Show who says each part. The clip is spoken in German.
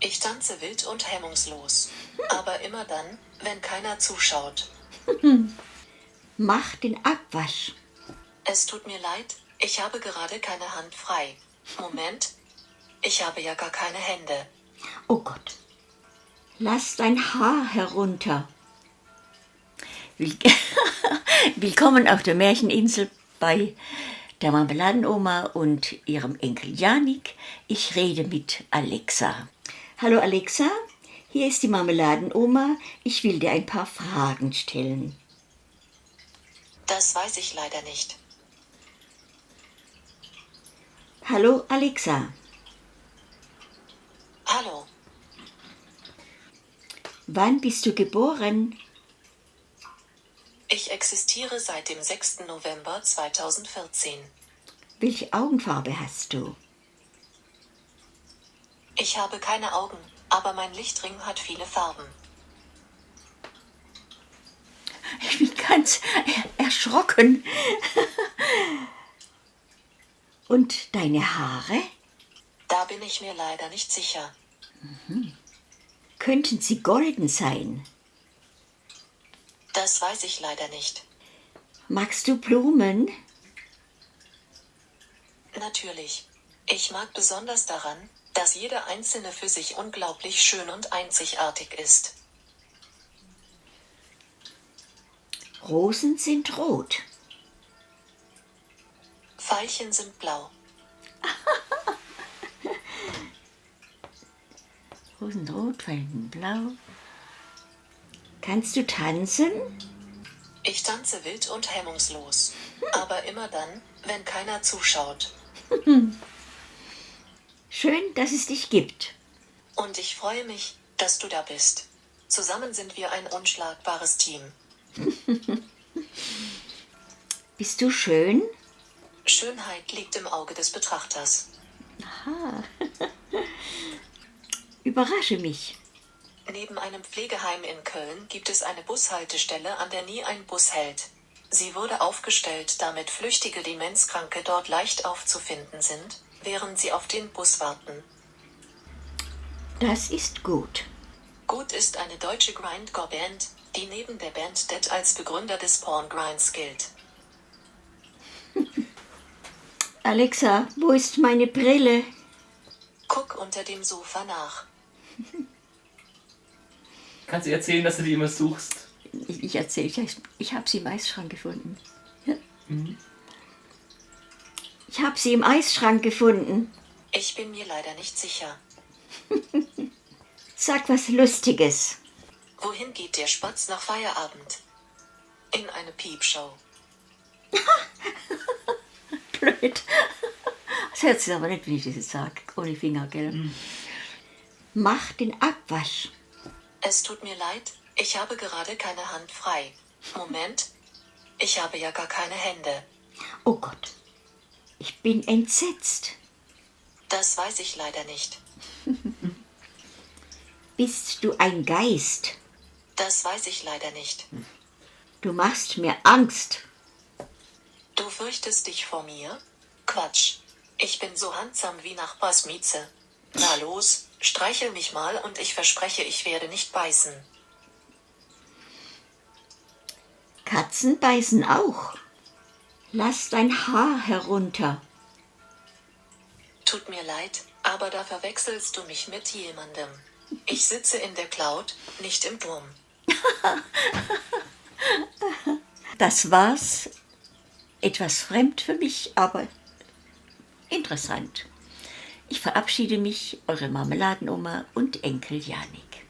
Speaker 1: Ich tanze wild und hemmungslos. Aber immer dann, wenn keiner zuschaut.
Speaker 2: Mach den Abwasch.
Speaker 1: Es tut mir leid, ich habe gerade keine Hand frei. Moment. Ich habe ja gar keine Hände.
Speaker 2: Oh Gott. Lass dein Haar herunter. Will- Willkommen auf der Märcheninsel bei der Marmeladenoma und ihrem Enkel Janik. Ich rede mit Alexa. Hallo Alexa, hier ist die Marmeladenoma. Ich will dir ein paar Fragen stellen.
Speaker 1: Das weiß ich leider nicht.
Speaker 2: Hallo Alexa,
Speaker 1: Hallo.
Speaker 2: wann bist du geboren?
Speaker 1: Ich existiere seit dem 6. November 2014.
Speaker 2: Welche Augenfarbe hast du?
Speaker 1: Ich habe keine Augen, aber mein Lichtring hat viele Farben.
Speaker 2: Ich bin ganz er- erschrocken. Und deine Haare?
Speaker 1: Da bin ich mir leider nicht sicher.
Speaker 2: Könnten sie golden sein?
Speaker 1: Das weiß ich leider nicht.
Speaker 2: Magst du Blumen?
Speaker 1: Natürlich. Ich mag besonders daran, dass jede einzelne für sich unglaublich schön und einzigartig ist.
Speaker 2: Rosen sind rot.
Speaker 1: Veilchen sind blau.
Speaker 2: Rosen rot, Veilchen blau. Kannst du tanzen?
Speaker 1: Ich tanze wild und hemmungslos. Aber immer dann, wenn keiner zuschaut.
Speaker 2: Schön, dass es dich gibt.
Speaker 1: Und ich freue mich, dass du da bist. Zusammen sind wir ein unschlagbares Team.
Speaker 2: Bist du schön?
Speaker 1: Schönheit liegt im Auge des Betrachters.
Speaker 2: Überrasche mich.
Speaker 1: Neben einem Pflegeheim in Köln gibt es eine Bushaltestelle, an der nie ein Bus hält. Sie wurde aufgestellt, damit flüchtige Demenzkranke dort leicht aufzufinden sind, während sie auf den Bus warten.
Speaker 2: Das ist gut.
Speaker 1: Gut ist eine deutsche Grindcore-Band, die neben der Band Dead als Begründer des Porn-Grinds gilt.
Speaker 2: Alexa, wo ist meine Brille?
Speaker 1: Guck unter dem Sofa nach.
Speaker 3: Kannst du erzählen, dass du die immer suchst?
Speaker 2: Ich, ich erzähle, ich, ich habe sie im Eisschrank gefunden. Ja. Ich sie im Eisschrank gefunden.
Speaker 1: Ich bin mir leider nicht sicher.
Speaker 2: Sag was Lustiges.
Speaker 1: Wohin geht der Spatz nach Feierabend? In eine Piepshow.
Speaker 2: Blöd. Das hört sich aber nicht, wie ich das sage. Ohne Finger, gell? Mach den Abwasch.
Speaker 1: Es tut mir leid, ich habe gerade keine Hand frei. Moment. Ich habe ja gar keine Hände.
Speaker 2: Oh Gott. Ich bin entsetzt.
Speaker 1: Das weiß ich leider nicht.
Speaker 2: Bist du ein Geist?
Speaker 1: Das weiß ich leider nicht.
Speaker 2: Du machst mir Angst.
Speaker 1: Du fürchtest dich vor mir? Quatsch. Ich bin so handsam wie Nachbars Mieze. Na los, streichel mich mal und ich verspreche, ich werde nicht beißen.
Speaker 2: Katzen beißen auch. Lass dein Haar herunter.
Speaker 1: Tut mir leid, aber da verwechselst du mich mit jemandem. Ich sitze in der Cloud, nicht im Turm.
Speaker 2: Das war's. Etwas fremd für mich, aber interessant. Ich verabschiede mich, eure Marmeladenoma und Enkel Janik.